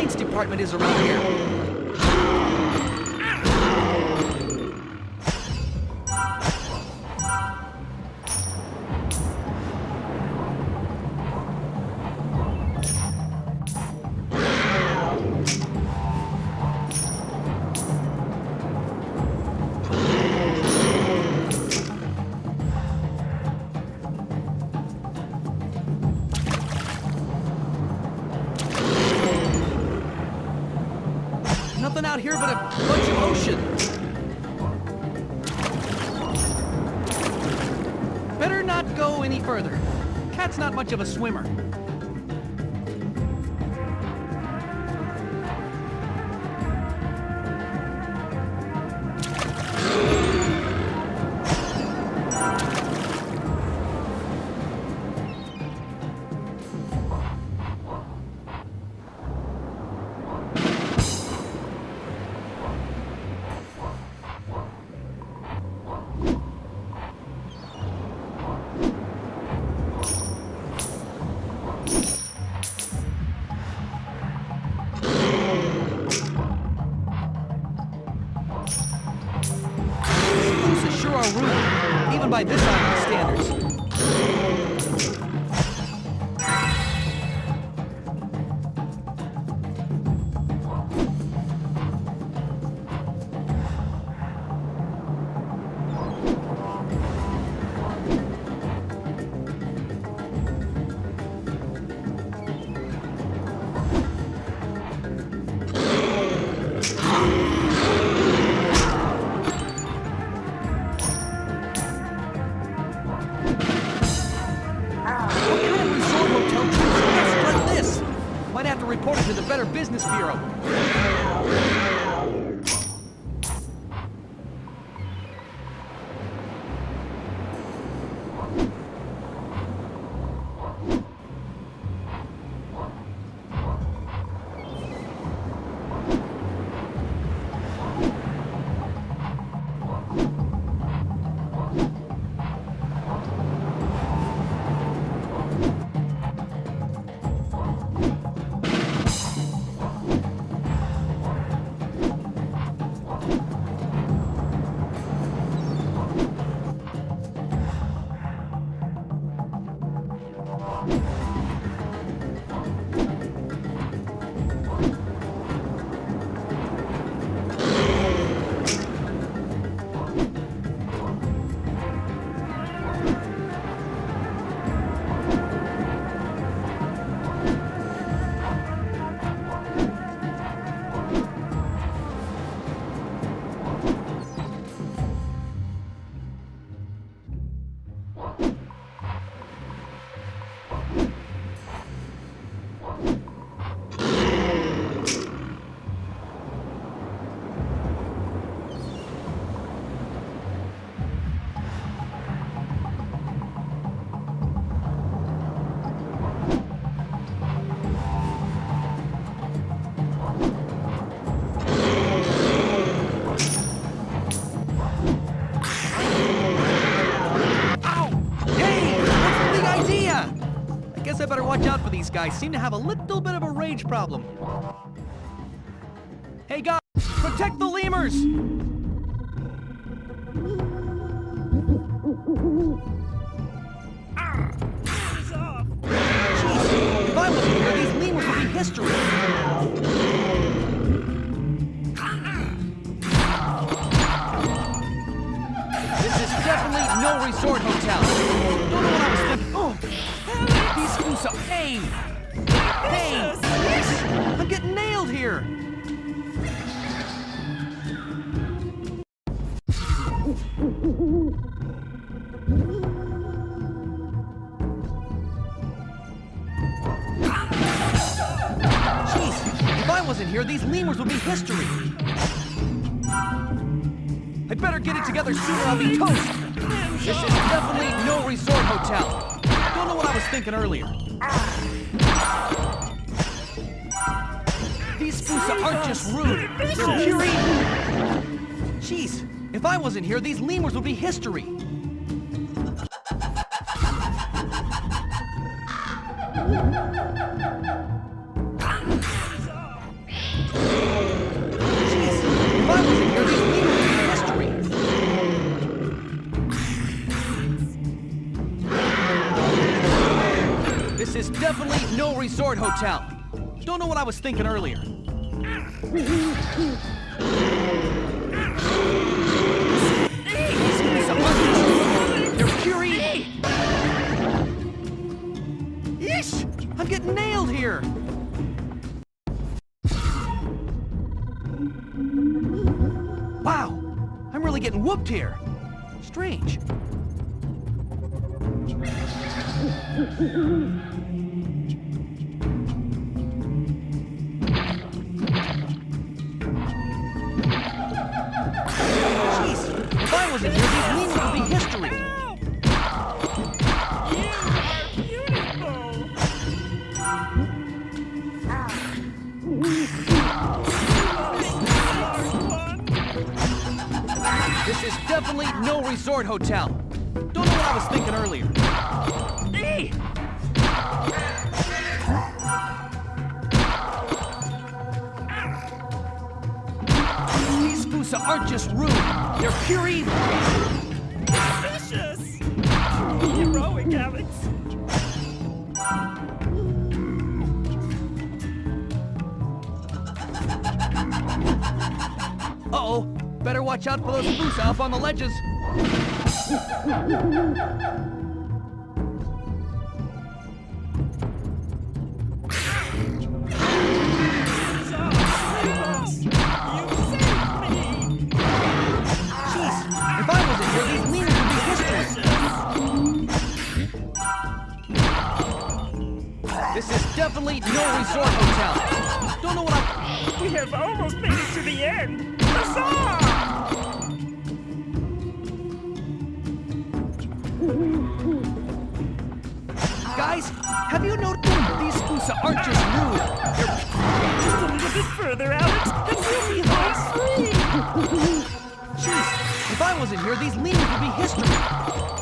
complaints department is around here. Nothing out here but a bunch of ocean. Better not go any further. Cat's not much of a swimmer. By this island standards. To the Better Business Bureau. Guys. Seem to have a little bit of a rage problem. Hey guys, protect the lemurs! If I wasn't here, these lemurs would be history. This Hey, I'm getting nailed here. Jeez, if I wasn't here, these lemurs would be history. I'd better get it together sooner, I'll be toast. This is definitely no resort hotel. I don't know what I was thinking earlier. These Fossa aren't just rude, they're pure. Jeez, if I wasn't here, these lemurs would be history. Is definitely no resort hotel. Don't know what I was thinking earlier. Fury. Yeesh! I'm getting nailed here. Wow, I'm really getting whooped here. Strange. This is definitely no resort hotel. Don't know what I was thinking earlier. Hey! These Fossa aren't just rude, they're pure evil. Vicious! Heroic, Alex. Uh-oh, better watch out for those Fossa up on the ledges. Definitely no resort hotel. Don't know what I'm... We have almost made it to the end. Huzzah! Guys, have you noticed these Fossa aren't just rude? Just a little bit further, Alex, and we'll be home free. Jeez, if I wasn't here, these memes would be history.